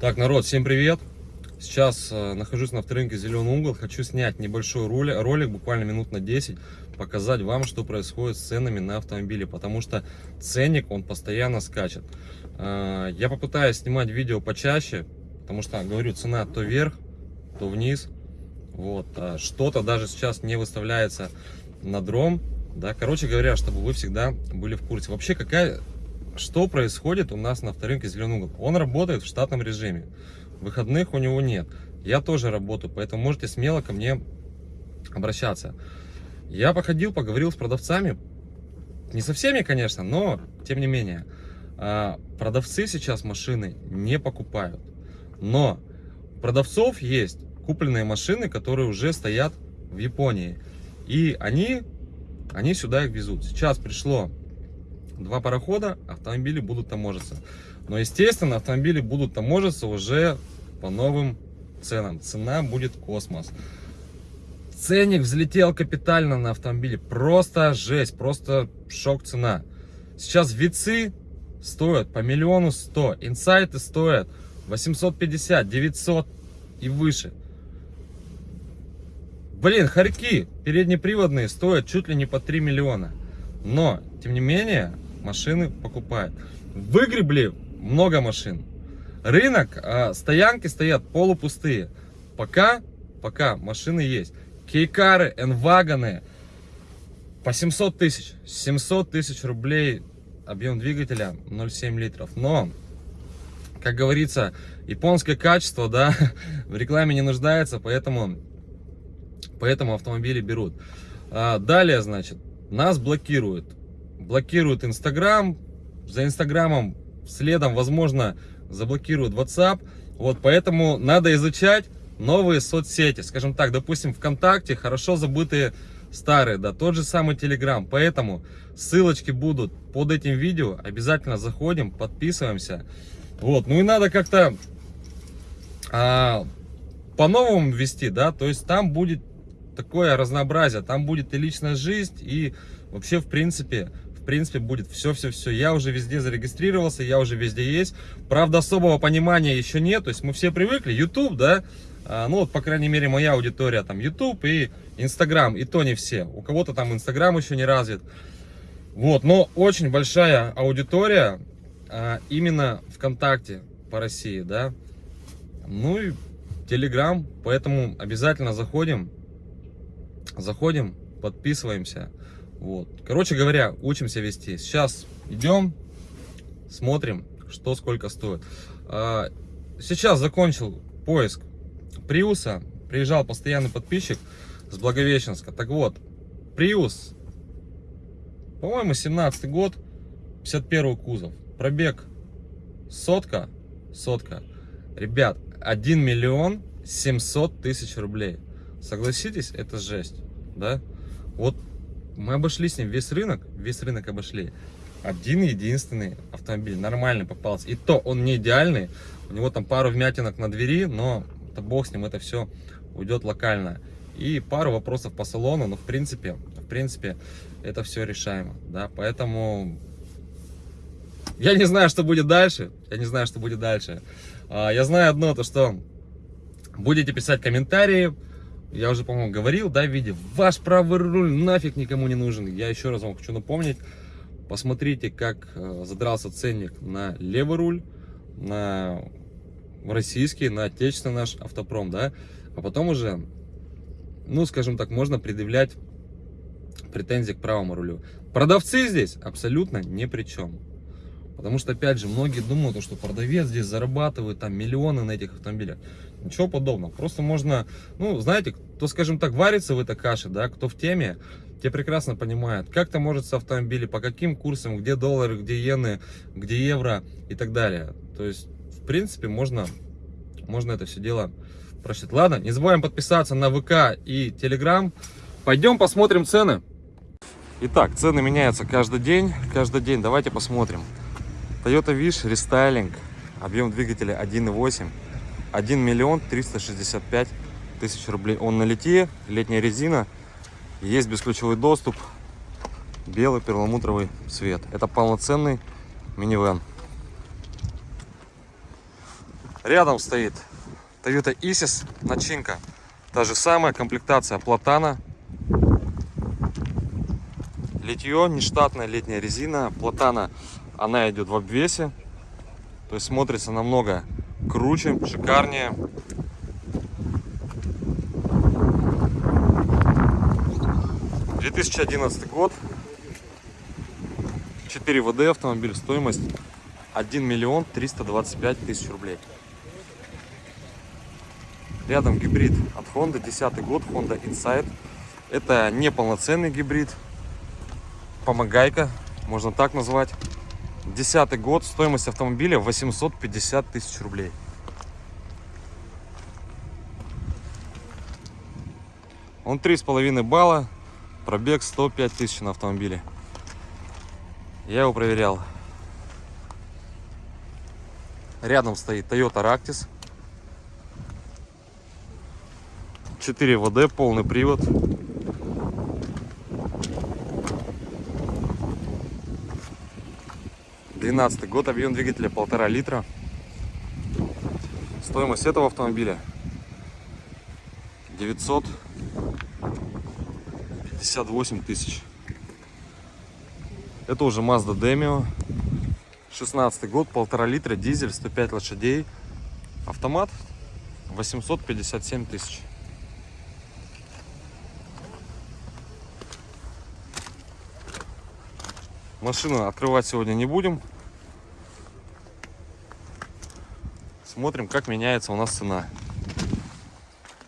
Так, народ, всем привет! Сейчас э, нахожусь на авторынке Зеленый угол. Хочу снять небольшой ролик, ролик, буквально минут на 10, показать вам, что происходит с ценами на автомобили, потому что ценник, он постоянно скачет. Э, я попытаюсь снимать видео почаще, потому что, говорю, цена то вверх, то вниз. Вот, а что-то даже сейчас не выставляется на дром, да, короче говоря, чтобы вы всегда были в курсе. Вообще, какая что происходит у нас на авторынке Зеленый угол? Он работает в штатном режиме. Выходных у него нет. Я тоже работаю, поэтому можете смело ко мне обращаться. Я походил, поговорил с продавцами. Не со всеми, конечно, но тем не менее. А, продавцы сейчас машины не покупают. Но продавцов есть купленные машины, которые уже стоят в Японии. И они, они сюда их везут. Сейчас пришло два парохода, автомобили будут таможиться. Но, естественно, автомобили будут таможиться уже по новым ценам. Цена будет космос. Ценник взлетел капитально на автомобиле. Просто жесть, просто шок цена. Сейчас вицы стоят по миллиону сто. Инсайты стоят 850, 900 и выше. Блин, хорьки переднеприводные стоят чуть ли не по 3 миллиона. Но, тем не менее, машины покупают. Выгребли много машин. Рынок, а, стоянки стоят полупустые. Пока, пока машины есть. Кейкары, энвагоны по 700 тысяч. 700 тысяч рублей объем двигателя 0,7 литров. Но, как говорится, японское качество, да, в рекламе не нуждается, поэтому, поэтому автомобили берут. А, далее, значит, нас блокируют блокируют Инстаграм, за Инстаграмом следом, возможно, заблокируют WhatsApp. Вот, поэтому надо изучать новые соцсети. Скажем так, допустим, ВКонтакте хорошо забытые старые, да, тот же самый Телеграм. Поэтому ссылочки будут под этим видео. Обязательно заходим, подписываемся. Вот, ну и надо как-то а, по-новому вести, да, то есть там будет такое разнообразие, там будет и личная жизнь, и вообще, в принципе, в принципе, будет все-все-все. Я уже везде зарегистрировался, я уже везде есть. Правда, особого понимания еще нет. То есть мы все привыкли. YouTube, да, а, ну вот, по крайней мере, моя аудитория, там, YouTube и Instagram, и то не все. У кого-то там Instagram еще не развит. Вот, но очень большая аудитория а, именно ВКонтакте по России, да. Ну и Telegram, поэтому обязательно заходим, заходим, подписываемся. Вот. Короче говоря, учимся вести. Сейчас идем, смотрим, что сколько стоит. А, сейчас закончил поиск Приуса. Приезжал постоянный подписчик с Благовещенска. Так вот, Приус, по-моему, 17 год, 51 кузов. Пробег сотка, сотка. Ребят, 1 миллион 700 тысяч рублей. Согласитесь, это жесть, да? Вот мы обошли с ним весь рынок, весь рынок обошли. Один единственный автомобиль нормальный попался. И то он не идеальный. У него там пару вмятинок на двери, но это бог с ним, это все уйдет локально. И пару вопросов по салону, но в принципе, в принципе, это все решаемо. Да? Поэтому я не знаю, что будет дальше. Я не знаю, что будет дальше. А, я знаю одно, то что будете писать комментарии, я уже, по-моему, говорил, да, в виде «Ваш правый руль нафиг никому не нужен». Я еще раз вам хочу напомнить. Посмотрите, как э, задрался ценник на левый руль, на российский, на отечественный наш автопром, да. А потом уже, ну, скажем так, можно предъявлять претензии к правому рулю. Продавцы здесь абсолютно ни при чем. Потому что, опять же, многие думают, что продавец здесь зарабатывает там миллионы на этих автомобилях. Ничего подобного. Просто можно, ну, знаете, кто, скажем так, варится в этой каше, да, кто в теме, те прекрасно понимают, как то может с автомобилем, по каким курсам, где доллары, где иены, где евро и так далее. То есть, в принципе, можно, можно это все дело просчитать. Ладно, не забываем подписаться на ВК и Телеграм. Пойдем посмотрим цены. Итак, цены меняются каждый день. Каждый день. Давайте посмотрим. Toyota Wish рестайлинг, объем двигателя 1.8, 1 миллион 365 тысяч рублей. Он на литье, летняя резина, есть бесключевой доступ, белый перламутровый цвет. Это полноценный минивэн. Рядом стоит Toyota Isis, начинка. Та же самая, комплектация платана. Литье, нештатная летняя резина. Платана, она идет в обвесе. То есть смотрится намного круче, шикарнее. Две тысячи одиннадцатый год. 4 ВД автомобиль, стоимость 1 миллион 325 тысяч рублей. Рядом гибрид от Honda, 10 год, Honda Insight. Это не полноценный гибрид, помогайка, можно так назвать. Десятый год, стоимость автомобиля 850 тысяч рублей. Он 3,5 балла, пробег 105 тысяч на автомобиле. Я его проверял. Рядом стоит Toyota Ractis. 4 ВД, полный привод. Двенадцатый год, объем двигателя полтора литра. Стоимость этого автомобиля 958 тысяч. Это уже Mazda Demio. 16 год, полтора литра, дизель, 105 лошадей. Автомат 857 тысяч. Машину открывать сегодня не будем. Смотрим, как меняется у нас цена.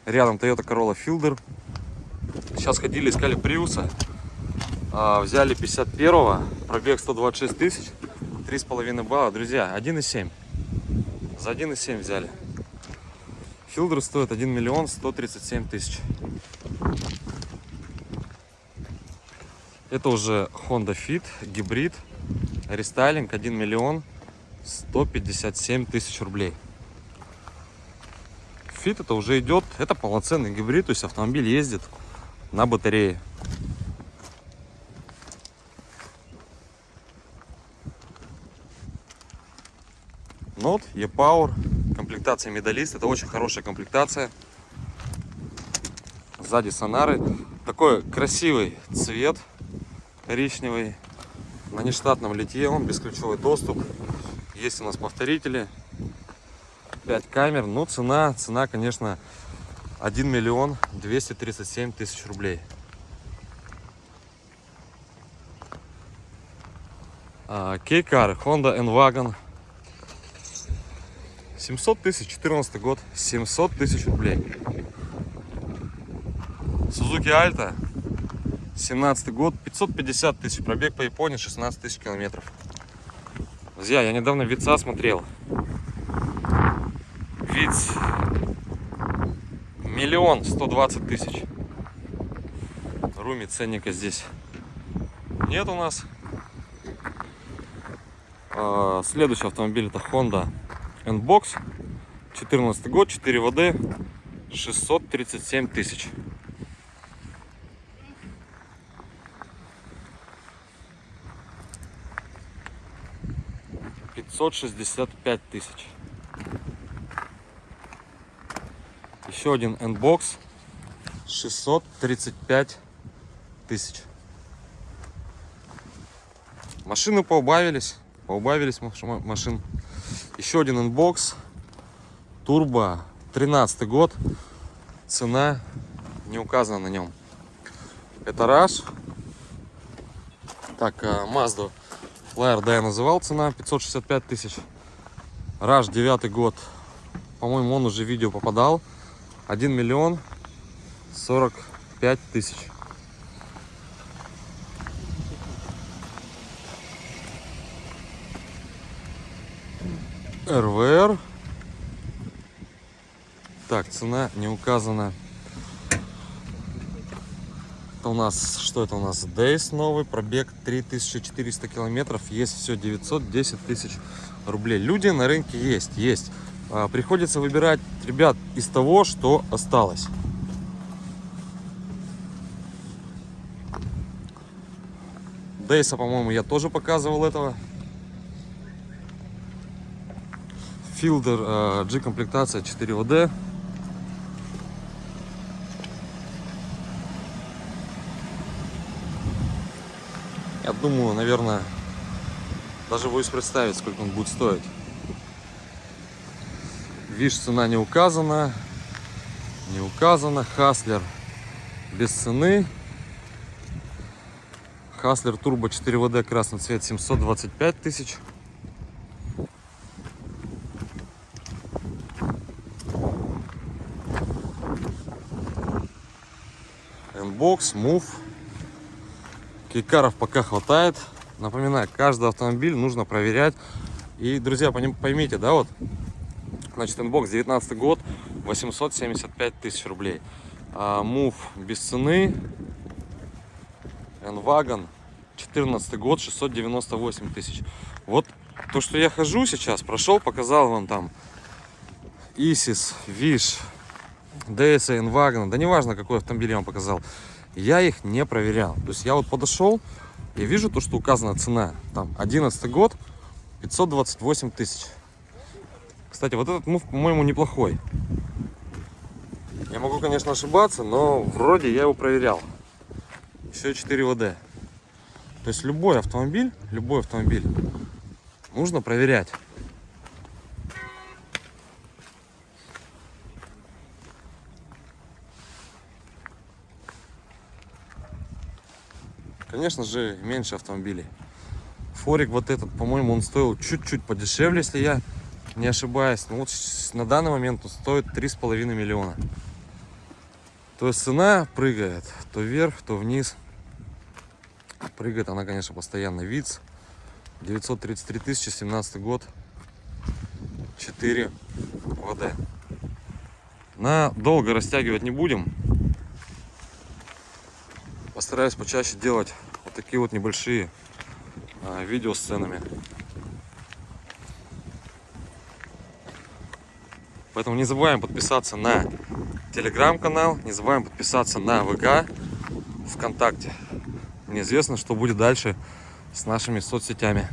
Рядом Toyota Corolla Fielder. Сейчас ходили, искали Приуса. Взяли 51-го, пробег 126 тысяч, 3,5 балла. Друзья, 1,7. За 1,7 взяли. Филдер стоит 1 миллион 137 тысяч. Это уже Honda Fit, гибрид, рестайлинг 1 миллион 157 тысяч рублей. Fit это уже идет, это полноценный гибрид, то есть автомобиль ездит на батарее. Нот, E-Power, комплектация медалист. Это очень хорошая комплектация. Сзади сонары. Такой красивый цвет коричневый. На нештатном литье он, бесключевой доступ. Есть у нас повторители. 5 камер. Ну, цена, цена, конечно, 1 миллион 237 тысяч рублей. Кейкар, Honda N-Wagon 700 тысяч, 14 год, 700 тысяч рублей. Suzuki Alta, 17 год, 550 тысяч, пробег по Японии 16 тысяч километров. Друзья, я недавно Вица смотрел. Виц миллион сто двадцать тысяч. Руми ценника здесь нет у нас. А, следующий автомобиль это Honda N-Box 14 год 4 ВД 637 тысяч пятьсот шестьдесят пять тысяч еще один N-Box 635 тысяч машины поубавились поубавились машин еще один N-Box. Турбо. 13 год. Цена не указана на нем. Это Rush. Так, Mazda Flair, да, я называл цена 565 тысяч. Rush 9 год. По-моему, он уже в видео попадал. 1 миллион 45 тысяч. РВР. Так, цена не указана. Это у нас, что это у нас? Дейс новый, пробег 3400 километров. Есть все 910 тысяч рублей. Люди на рынке есть, есть. А, приходится выбирать, ребят, из того, что осталось. Дейса, по-моему, я тоже показывал этого. Филдер э, G комплектация 4 ВД. Я думаю, наверное, даже боюсь представить, сколько он будет стоить. Виш цена не указана. Не указана. Хаслер без цены. Хаслер Турбо 4 ВД красный цвет 725 тысяч. N-Box, Move. Кейкаров пока хватает. Напоминаю, каждый автомобиль нужно проверять. И, друзья, поймите, да, вот, значит, N-Box 19 год, 875 тысяч рублей. А, Move без цены. N-Wagon 14 год, 698 тысяч. Вот то, что я хожу сейчас, прошел, показал вам там Исис, Виш, DS, N-Wagon, да неважно, какой автомобиль я вам показал, я их не проверял. То есть я вот подошел, и вижу то, что указана цена, там, 11 год, 528 тысяч. Кстати, вот этот мув, по-моему, неплохой. Я могу, конечно, ошибаться, но вроде я его проверял. Еще 4 ВД. То есть любой автомобиль, любой автомобиль нужно проверять. Конечно же, меньше автомобилей. Форик вот этот, по-моему, он стоил чуть-чуть подешевле, если я не ошибаюсь. Ну вот на данный момент он стоит 3,5 миллиона. То есть цена прыгает то вверх, то вниз. Прыгает она, конечно, постоянно. ВИЦ 933 тысячи, 17 год. 4 ВД. На долго растягивать не будем постараюсь почаще делать вот такие вот небольшие а, видео с ценами. Поэтому не забываем подписаться на телеграм-канал, не забываем подписаться на ВК, ВКонтакте. Неизвестно, что будет дальше с нашими соцсетями.